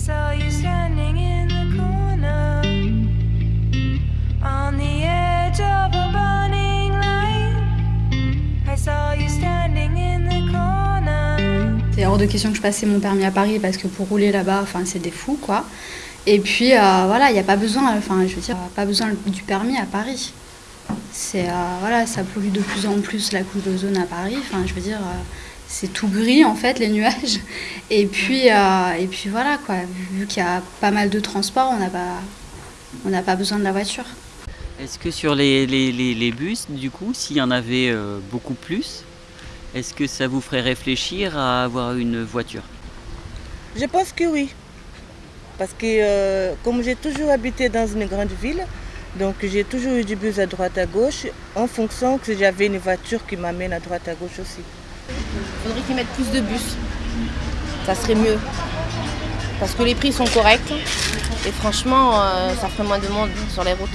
saw you standing in the corner on the edge of a burning light. I saw you standing in the corner. C'est hors de question que je passais mon permis à Paris parce que pour rouler là-bas, enfin, c'est des fous, quoi. Et puis, euh, voilà, il n'y a pas besoin, enfin, je veux dire, pas besoin du permis à Paris. C'est, euh, voilà, ça pollue de plus en plus la couche d'ozone à Paris. Enfin, je veux dire, euh, c'est tout gris, en fait, les nuages. Et puis, euh, et puis voilà, quoi. Vu qu'il y a pas mal de transports, on n'a pas, on n'a pas besoin de la voiture. Est-ce que sur les, les- les- les bus, du coup, s'il y en avait euh, beaucoup plus, est-ce que ça vous ferait réfléchir à avoir une voiture? Je pense que oui. Parce que euh, comme j'ai toujours habité dans une grande ville, donc j'ai toujours eu du bus à droite à gauche, en fonction que j'avais une voiture qui m'amène à droite à gauche aussi. Il faudrait qu'ils mettent plus de bus. Ça serait mieux. Parce que les prix sont corrects. Et franchement, euh, ça ferait moins de monde sur les routes.